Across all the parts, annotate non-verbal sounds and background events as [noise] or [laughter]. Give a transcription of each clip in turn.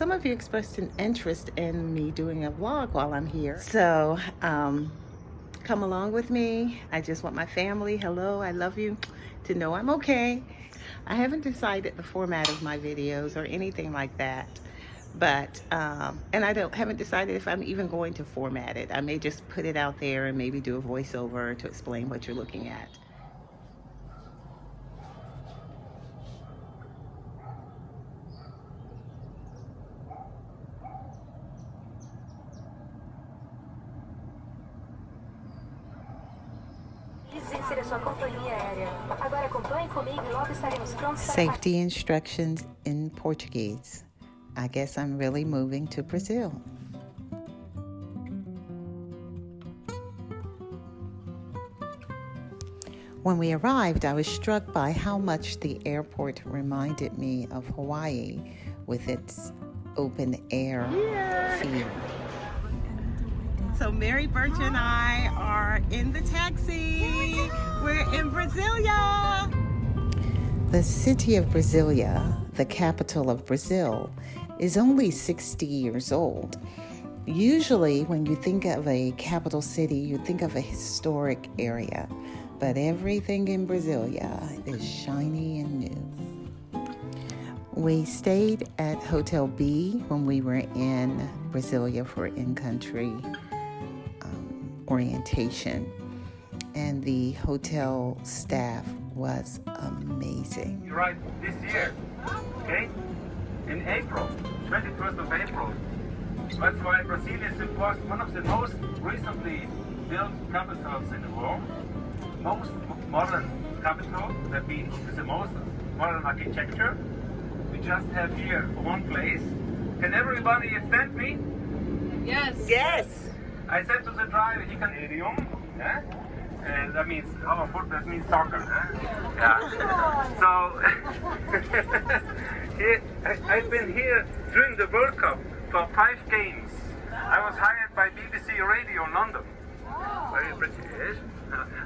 some of you expressed an interest in me doing a vlog while I'm here. So um, come along with me. I just want my family, hello, I love you, to know I'm okay. I haven't decided the format of my videos or anything like that. But, um, and I don't haven't decided if I'm even going to format it. I may just put it out there and maybe do a voiceover to explain what you're looking at. Safety instructions in Portuguese. I guess I'm really moving to Brazil. When we arrived, I was struck by how much the airport reminded me of Hawaii with its open air feel. So Mary Birch and I are in the taxi. We're in Brasilia. The city of Brasilia, the capital of Brazil, is only 60 years old. Usually, when you think of a capital city, you think of a historic area, but everything in Brasilia is shiny and new. We stayed at Hotel B when we were in Brasilia for in country orientation, and the hotel staff was amazing. You right this year, okay? In April, 21st of April. That's why Brazil is one of the most recently built capitals in the world. Most modern capital, that means it's the most modern architecture. We just have here one place. Can everybody send me? Yes. Yes. I said to the driver, he can idiom. Yeah? And that means our foot that means soccer. Yeah. So [laughs] I, I've been here during the World Cup for five games. I was hired by BBC Radio London. Very British.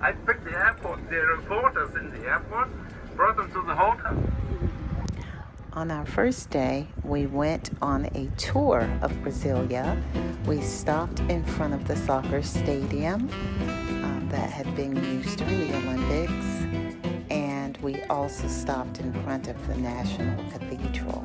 I picked the airport, the reporters in the airport, brought them to the hotel. On our first day, we went on a tour of Brasilia. We stopped in front of the soccer stadium um, that had been used during the Olympics, and we also stopped in front of the National Cathedral.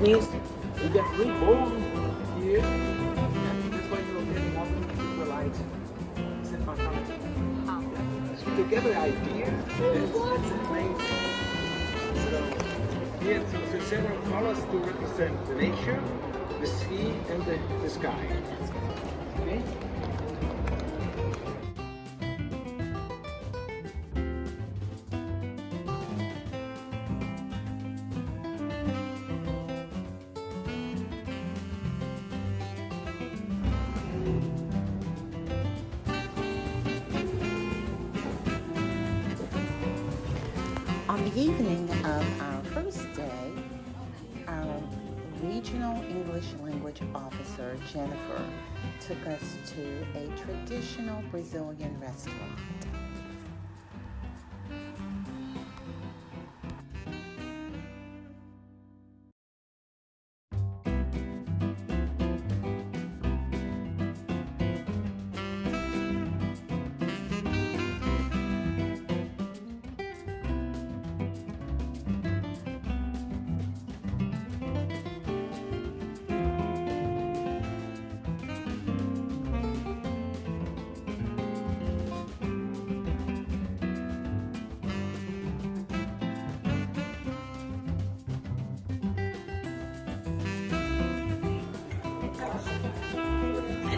Means you get reborn here. That's why you're getting up to the light. Is it? So to get the idea, it's, it's amazing. So here so, so several colors to represent the nature, the sea, and the, the sky. Okay? Evening of our first day, our regional English language officer, Jennifer, took us to a traditional Brazilian restaurant.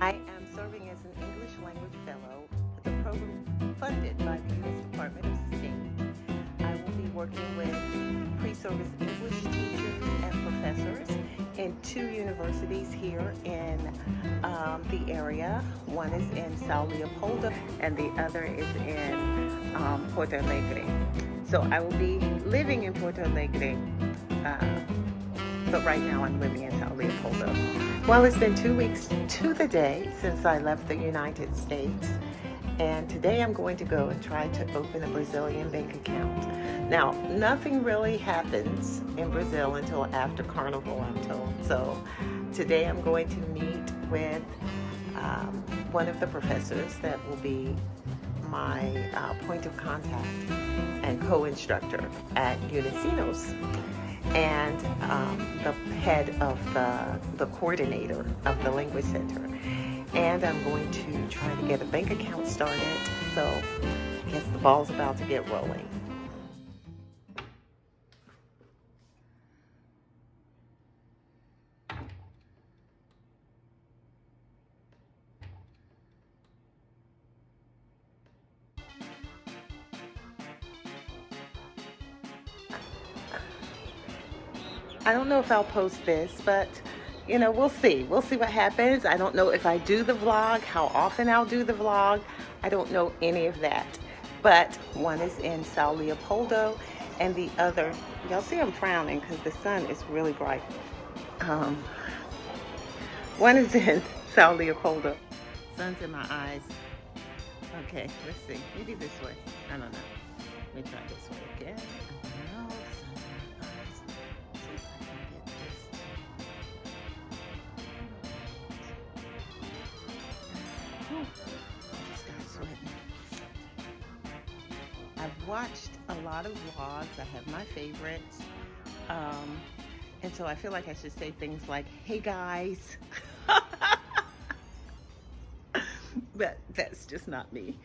I am serving as an English language fellow at the program funded by the U.S. Department of State. I will be working with pre-service English teachers and professors in two universities here in um, the area. One is in Sao Leopoldo and the other is in um, Porto Alegre. So I will be living in Porto Alegre, uh, but right now I'm living in Sao Leopoldo. Well, it's been two weeks to the day since I left the United States and today I'm going to go and try to open a Brazilian bank account. Now, nothing really happens in Brazil until after Carnival, I'm told. So today I'm going to meet with um, one of the professors that will be my uh, point of contact and co-instructor at Unisinos and um, the head of the, the coordinator of the Language Center and I'm going to try to get a bank account started. So I guess the ball's about to get rolling. I don't know if I'll post this, but you know, we'll see. We'll see what happens. I don't know if I do the vlog, how often I'll do the vlog. I don't know any of that. But one is in Sao Leopoldo and the other, y'all see I'm frowning because the sun is really bright. Um, one is in [laughs] Sao Leopoldo. Sun's in my eyes. Okay, let's see. Maybe this way. I don't know. Let me try this way again. I've watched a lot of vlogs. I have my favorites. Um, and so I feel like I should say things like, hey guys. [laughs] but that's just not me.